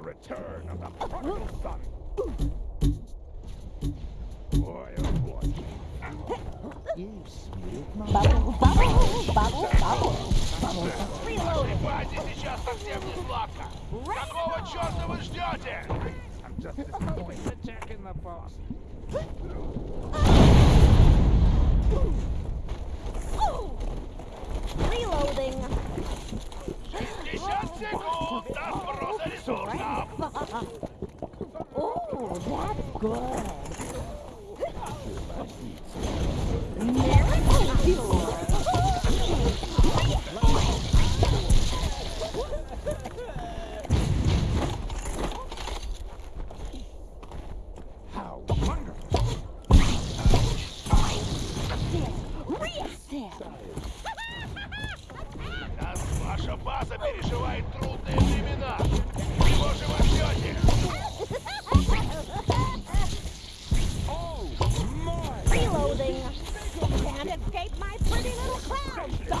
return of the prodigal son. Boy, oh boy. Bubble, bubble, bubble, bubble, bubble. Reloading. Базе сейчас совсем не сладко. Какого черта вы ждете? I'm just attacking сброса ресурсов. Oh, that's good. Miracle cure. How wonderful. Reset. Раз ваша база переживает трудные времена, Can't escape my pretty little clown,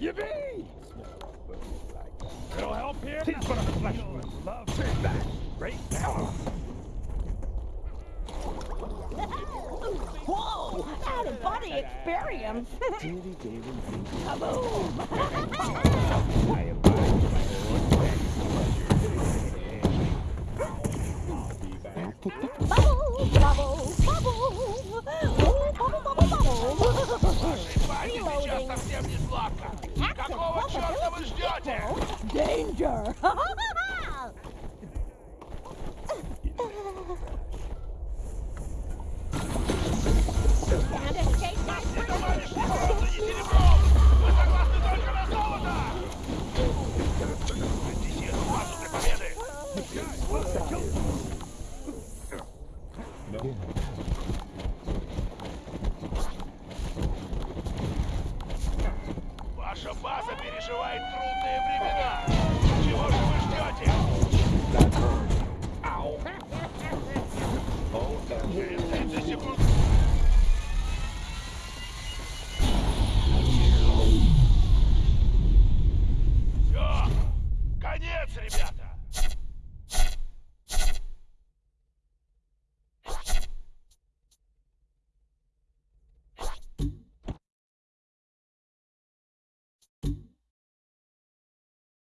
Yippee! It'll help here. Tis but a flesh wound. Love take that. Great power. Whoa! Out of body experience. Kaboom! I abide by Bubble, bubble, bubble. Ooh, bubble, bubble, bubble. Reloading. Какого черта вы ждете? Danger! переживает трудные времена. Чего же вы ждете? Ау. Через 30 секунд... Все! Конец, ребята!